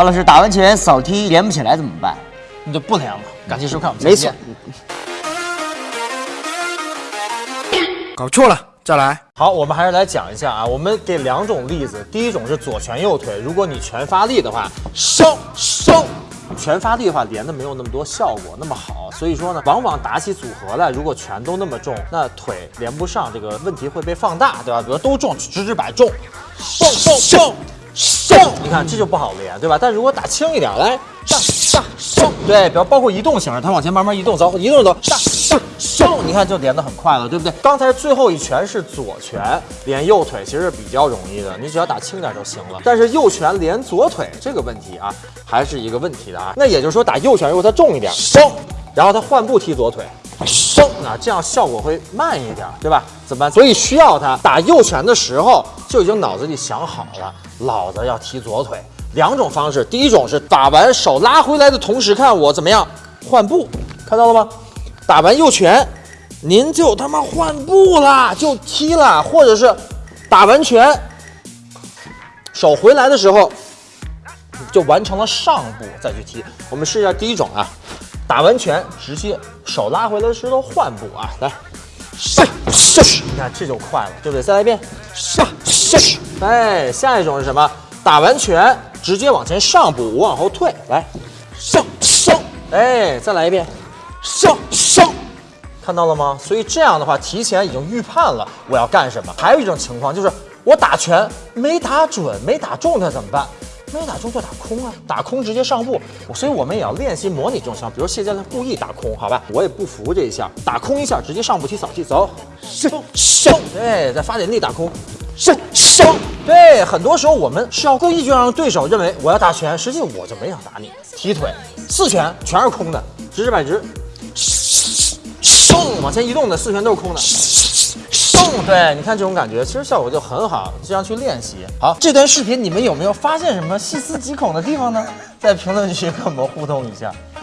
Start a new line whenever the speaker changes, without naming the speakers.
郝老师打完拳扫踢连不起来怎么办？
那就不连了。感谢收看，我们
没错。
搞错了，再来。
好，我们还是来讲一下啊，我们给两种例子，第一种是左拳右腿，如果你全发力的话，收收。全发力的话，连的没有那么多效果那么好，所以说呢，往往打起组合来，如果拳都那么重，那腿连不上，这个问题会被放大，对吧？比如都重，直直摆重，送送送送，你看这就不好连，对吧？但如果打轻一点，来上上送，对，比如包括移动型的，它往前慢慢移动，走，移动走，上上送，你看就连得很快了，对不对？刚才最后一拳是左拳连右腿，其实是比较容易的，你只要打轻点就行了。但是右拳连左腿这个问题啊，还是一个问题的啊。那也就是说，打右拳如果它重一点，送，然后他换步踢左腿。升啊，这样效果会慢一点，对吧？怎么办？所以需要他打右拳的时候就已经脑子里想好了，老子要踢左腿。两种方式，第一种是打完手拉回来的同时，看我怎么样换步，看到了吗？打完右拳，您就他妈换步啦，就踢了，或者是打完拳，手回来的时候就完成了上步再去踢。我们试一下第一种啊。打完拳直接手拉回来的时候换步啊，来，上上，你看这就快了，对不对？再来一遍，上上，哎，下一种是什么？打完拳直接往前上步，我往后退，来，上上，哎，再来一遍，上上，看到了吗？所以这样的话，提前已经预判了我要干什么。还有一种情况就是我打拳没打准，没打中它怎么办？没有打中就打空啊，打空直接上步，所以我们也要练习模拟这种情况。比如谢教练故意打空，好吧，我也不服这一下，打空一下直接上步踢扫踢，走，收收，对，再发点力打空，收收，对，很多时候我们是要故意就让对手认为我要打拳，实际我就没想打你，踢腿四拳全是空的，直直。摆直，收，往前移动的四拳都是空的。对，你看这种感觉，其实效果就很好，这样去练习。好，这段视频你们有没有发现什么细思极恐的地方呢？在评论区跟我们互动一下。